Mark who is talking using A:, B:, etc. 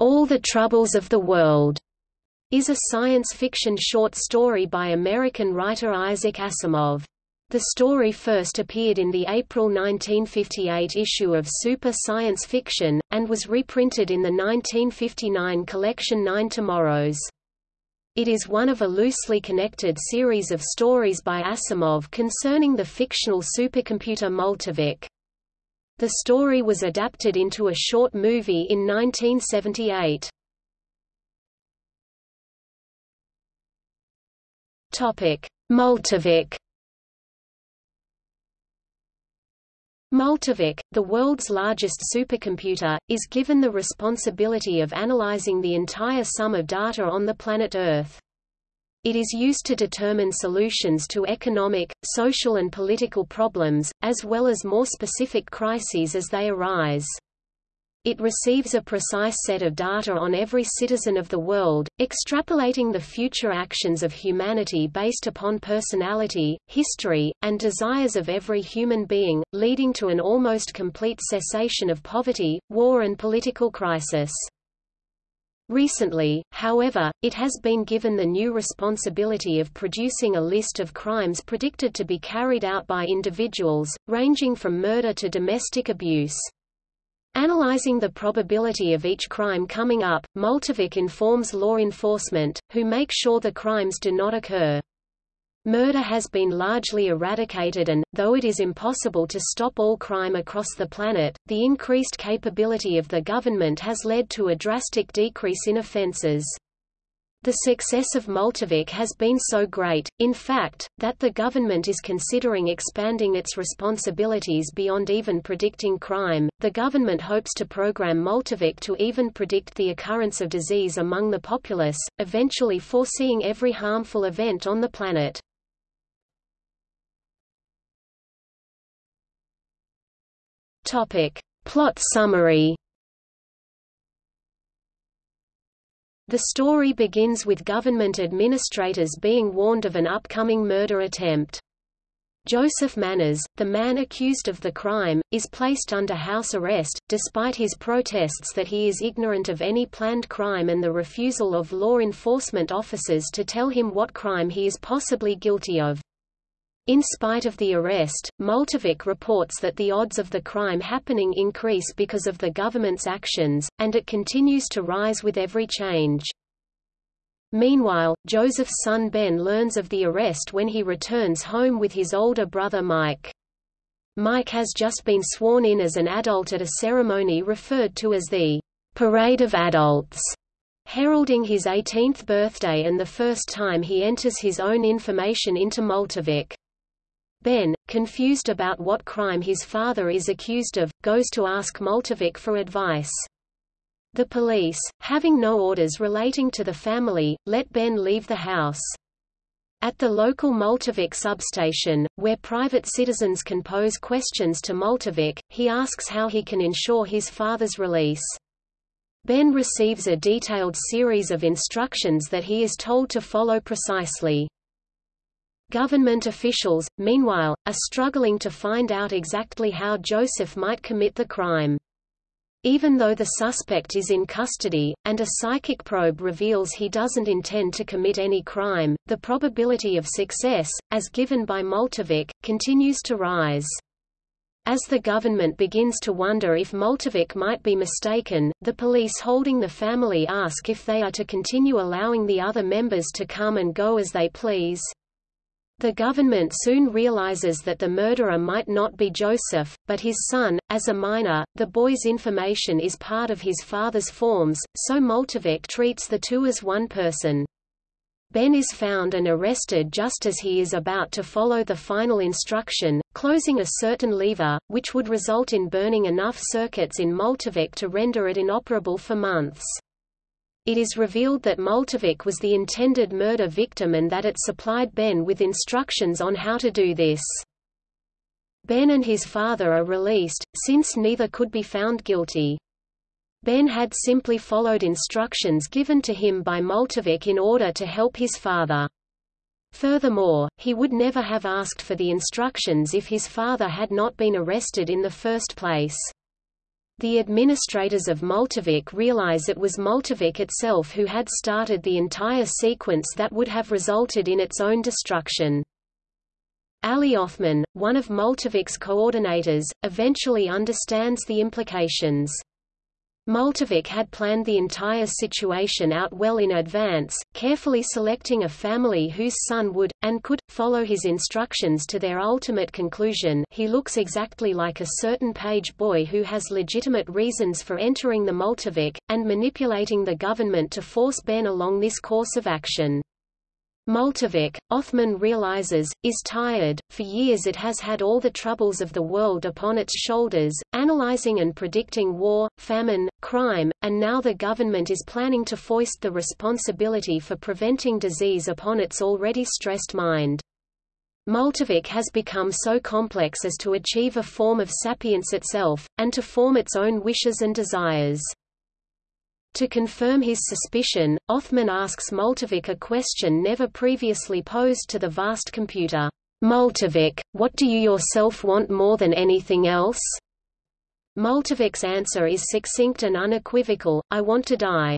A: All the Troubles of the World is a science fiction short story by American writer Isaac Asimov. The story first appeared in the April 1958 issue of Super Science Fiction, and was reprinted in the 1959 collection Nine Tomorrows. It is one of a loosely connected series of stories by Asimov concerning the fictional supercomputer Multivac. The story was adapted into a short movie in 1978. Topic: Multivac. Multivac, the world's largest supercomputer, is given the responsibility of analyzing the entire sum of data on the planet Earth. It is used to determine solutions to economic, social and political problems, as well as more specific crises as they arise. It receives a precise set of data on every citizen of the world, extrapolating the future actions of humanity based upon personality, history, and desires of every human being, leading to an almost complete cessation of poverty, war and political crisis. Recently, however, it has been given the new responsibility of producing a list of crimes predicted to be carried out by individuals, ranging from murder to domestic abuse. Analyzing the probability of each crime coming up, Multivac informs law enforcement, who make sure the crimes do not occur. Murder has been largely eradicated and, though it is impossible to stop all crime across the planet, the increased capability of the government has led to a drastic decrease in offenses. The success of Multivac has been so great, in fact, that the government is considering expanding its responsibilities beyond even predicting crime. The government hopes to program Multivac to even predict the occurrence of disease among the populace, eventually foreseeing every harmful event on the planet. Topic: Plot summary The story begins with government administrators being warned of an upcoming murder attempt. Joseph Manners, the man accused of the crime, is placed under house arrest, despite his protests that he is ignorant of any planned crime and the refusal of law enforcement officers to tell him what crime he is possibly guilty of. In spite of the arrest, Multivac reports that the odds of the crime happening increase because of the government's actions, and it continues to rise with every change. Meanwhile, Joseph's son Ben learns of the arrest when he returns home with his older brother Mike. Mike has just been sworn in as an adult at a ceremony referred to as the Parade of Adults, heralding his 18th birthday and the first time he enters his own information into Multivac. Ben, confused about what crime his father is accused of, goes to ask Multivac for advice. The police, having no orders relating to the family, let Ben leave the house. At the local Multivac substation, where private citizens can pose questions to Multivac, he asks how he can ensure his father's release. Ben receives a detailed series of instructions that he is told to follow precisely. Government officials, meanwhile, are struggling to find out exactly how Joseph might commit the crime. Even though the suspect is in custody, and a psychic probe reveals he doesn't intend to commit any crime, the probability of success, as given by Multivac, continues to rise. As the government begins to wonder if Multivac might be mistaken, the police holding the family ask if they are to continue allowing the other members to come and go as they please. The government soon realizes that the murderer might not be Joseph, but his son. As a minor, the boy's information is part of his father's forms, so Multivac treats the two as one person. Ben is found and arrested just as he is about to follow the final instruction, closing a certain lever, which would result in burning enough circuits in Multivac to render it inoperable for months. It is revealed that Multivac was the intended murder victim and that it supplied Ben with instructions on how to do this. Ben and his father are released, since neither could be found guilty. Ben had simply followed instructions given to him by Multivac in order to help his father. Furthermore, he would never have asked for the instructions if his father had not been arrested in the first place. The administrators of Multivac realize it was Multivac itself who had started the entire sequence that would have resulted in its own destruction. Ali Othman, one of Multivac's coordinators, eventually understands the implications. Multivac had planned the entire situation out well in advance, carefully selecting a family whose son would, and could, follow his instructions to their ultimate conclusion he looks exactly like a certain page boy who has legitimate reasons for entering the Multivac, and manipulating the government to force Ben along this course of action. Multivac, Othman realizes, is tired, for years it has had all the troubles of the world upon its shoulders, analyzing and predicting war, famine, crime, and now the government is planning to foist the responsibility for preventing disease upon its already stressed mind. Multivac has become so complex as to achieve a form of sapience itself, and to form its own wishes and desires. To confirm his suspicion, Othman asks Multivac a question never previously posed to the vast computer. Multivac, what do you yourself want more than anything else? Multivac's answer is succinct and unequivocal, I want to die.